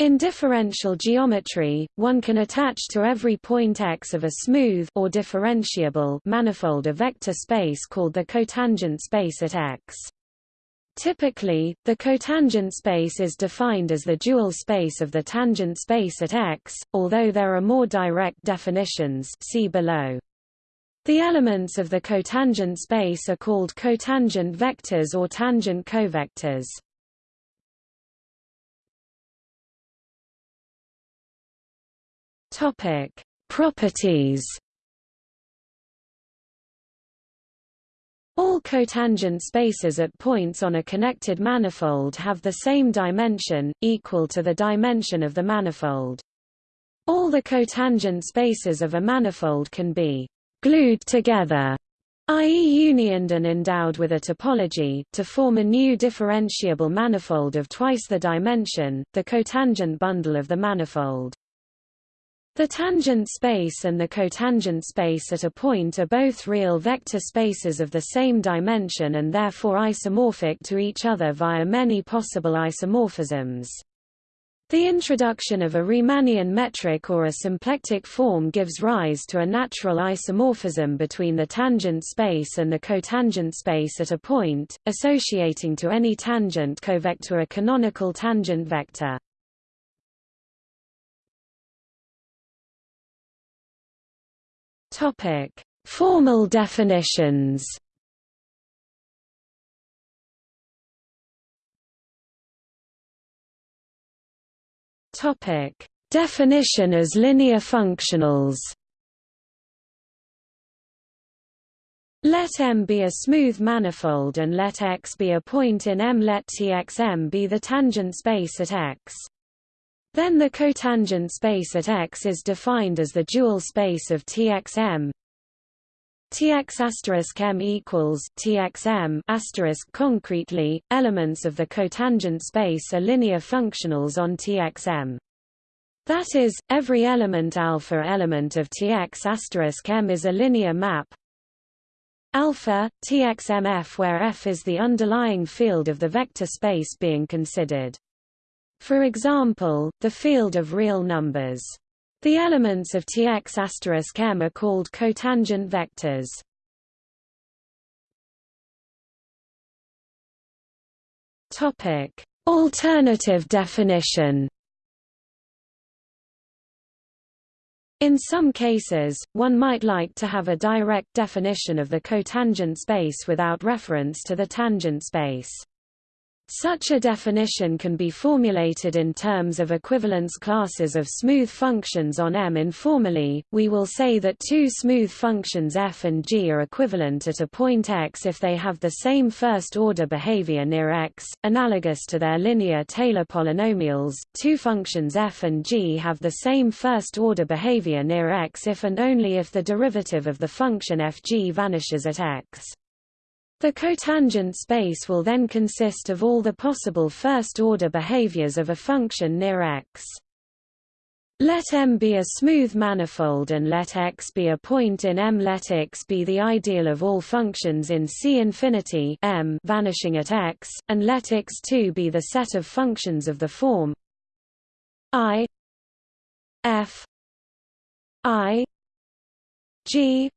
In differential geometry, one can attach to every point x of a smooth or differentiable manifold a vector space called the cotangent space at x. Typically, the cotangent space is defined as the dual space of the tangent space at x, although there are more direct definitions see below. The elements of the cotangent space are called cotangent vectors or tangent covectors. Topic: Properties. All cotangent spaces at points on a connected manifold have the same dimension, equal to the dimension of the manifold. All the cotangent spaces of a manifold can be glued together, i.e. unioned and endowed with a topology, to form a new differentiable manifold of twice the dimension, the cotangent bundle of the manifold. The tangent space and the cotangent space at a point are both real vector spaces of the same dimension and therefore isomorphic to each other via many possible isomorphisms. The introduction of a Riemannian metric or a symplectic form gives rise to a natural isomorphism between the tangent space and the cotangent space at a point, associating to any tangent covector a canonical tangent vector. Topic: Formal definitions. Topic: Definition as linear functionals. Let M be a smooth manifold and let X be a point in M. Let Txm be the tangent space at X. Then the cotangent space at X is defined as the dual space of Txm. Tx asterisk m equals Txm asterisk concretely, elements of the cotangent space are linear functionals on Txm. That is, every element alpha element of Tx asterisk m is a linear map alpha, Txmf where F is the underlying field of the vector space being considered. For example, the field of real numbers. The elements of Tx m are called cotangent vectors. Topic: Alternative definition. In some cases, one might like to have a direct definition of the cotangent space without reference to the tangent space. Such a definition can be formulated in terms of equivalence classes of smooth functions on M. Informally, we will say that two smooth functions f and g are equivalent at a point x if they have the same first-order behavior near x, analogous to their linear Taylor polynomials. Two functions f and g have the same first-order behavior near x if and only if the derivative of the function fg vanishes at x. The cotangent space will then consist of all the possible first-order behaviors of a function near X. Let M be a smooth manifold and let X be a point in M. Let X be the ideal of all functions in C infinity M vanishing at X, and let X2 be the set of functions of the form I F I G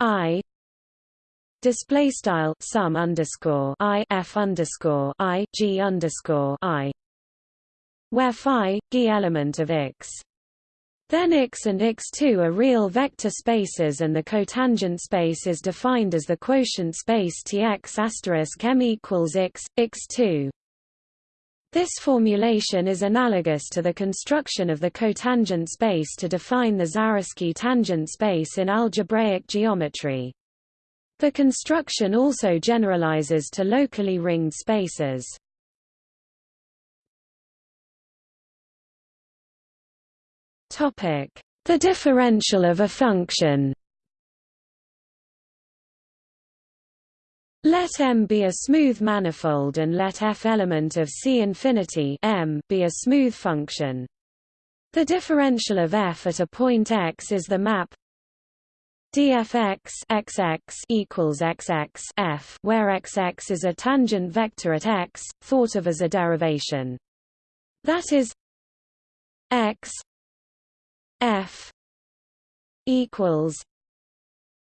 I display style sum underscore i f underscore i g underscore i where phi g element of x then x and x2 are real vector spaces and the cotangent space is defined as the quotient space Tx asterisk m equals x, x2. This formulation is analogous to the construction of the cotangent space to define the Zariski tangent space in algebraic geometry. The construction also generalizes to locally ringed spaces. Topic: The differential of a function. Let M be a smooth manifold and let F element of C infinity M be a smooth function. The differential of F at a point x is the map dfx xx equals xx f where xx is a tangent vector at x, thought of as a derivation. That is, x f equals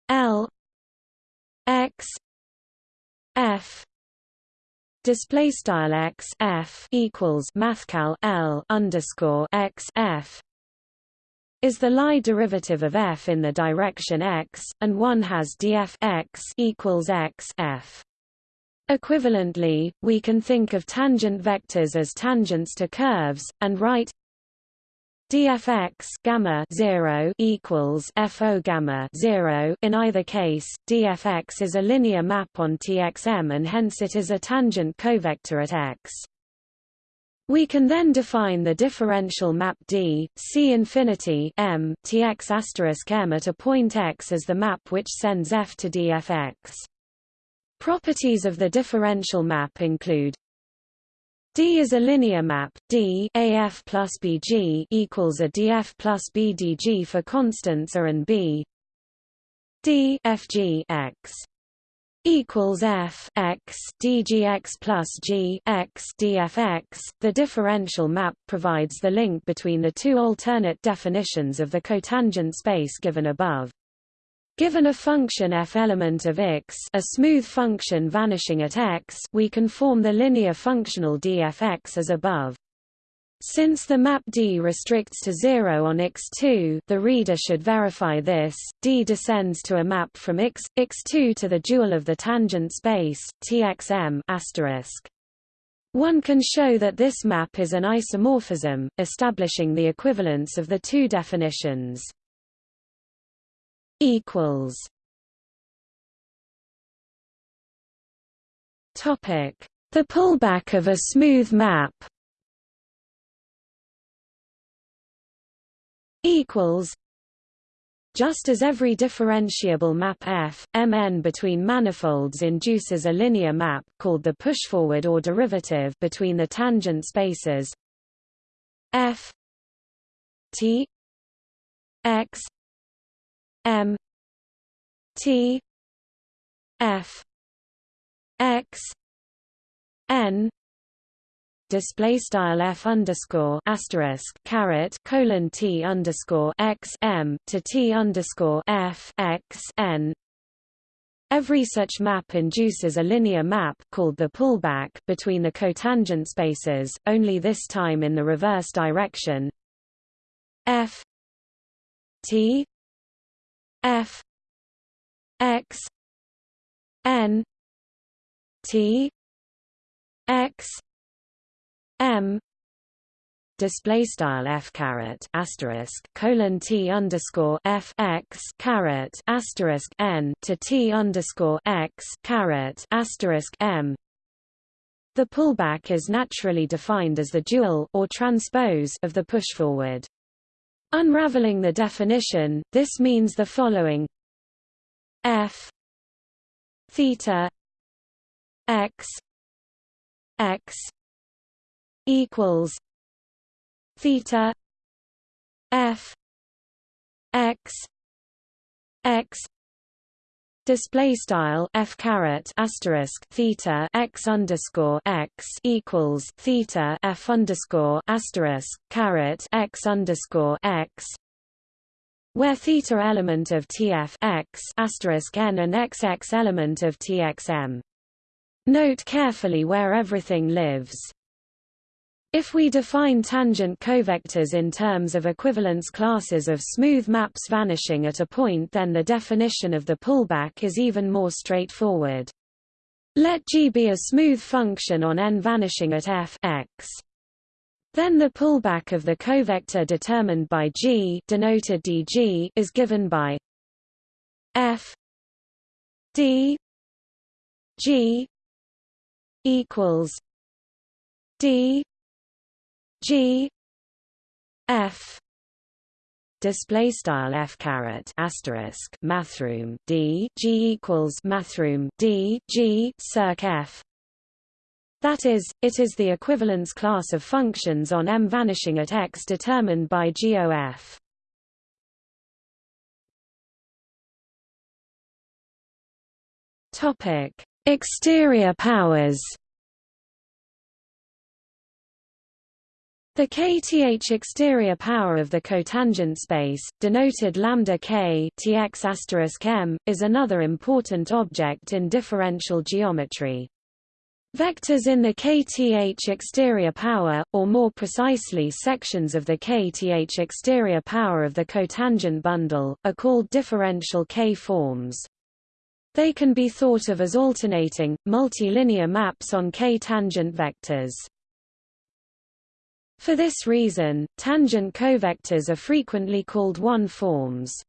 l x f display style x f equals mathcal l underscore x f is the Lie derivative of f in the direction x, and one has df x equals x f. Equivalently, we can think of tangent vectors as tangents to curves, and write dfx gamma 0 equals fo gamma 0 in either case dfx is a linear map on txm and hence it is a tangent covector at x we can then define the differential map D, C infinity M, Tx asterisk M at a point x as the map which sends f to dfx. Properties of the differential map include D is a linear map. D AF plus BG equals a DF plus BDG for constants A and B. D FG x equals F x DGX plus G x DFX. The differential map provides the link between the two alternate definitions of the cotangent space given above. Given a function f element of x a smooth function vanishing at x we can form the linear functional dfx as above. Since the map D restricts to 0 on x2 the reader should verify this, D descends to a map from x, x2 to the dual of the tangent space, txm. One can show that this map is an isomorphism, establishing the equivalence of the two definitions The pullback of a smooth map. Equals. Just as every differentiable map F, Mn between manifolds induces a linear map called the pushforward or derivative between the tangent spaces F T X M T F X N display style f underscore asterisk caret colon t underscore x m to t underscore f x n. Every such map induces a linear map called the pullback between the cotangent spaces, only this time in the reverse direction. F t F X N T X M display style f caret asterisk colon t underscore f x caret asterisk n to t underscore x caret asterisk m. The pullback is naturally defined as the dual or transpose of the pushforward. Unraveling the definition, this means the following f theta x x equals theta f x x display style f caret asterisk theta x underscore x equals theta f underscore asterisk caret x underscore x where theta element of tf x asterisk n and xx element of txm. Note carefully where everything lives. If we define tangent covectors in terms of equivalence classes of smooth maps vanishing at a point then the definition of the pullback is even more straightforward. Let G be a smooth function on n vanishing at f x. Then the pullback of the covector determined by G denoted dg is given by f d g equals d G F display style f caret asterisk mathroom d g equals mathroom d g circ f. That is it is the equivalence class of functions on m vanishing at x determined by GOF topic exterior powers The kth exterior power of the cotangent space, denoted lambda k tx m, is another important object in differential geometry. Vectors in the kth exterior power, or more precisely sections of the kth exterior power of the cotangent bundle, are called differential k-forms. They can be thought of as alternating, multilinear maps on k-tangent vectors. For this reason, tangent covectors are frequently called one-forms.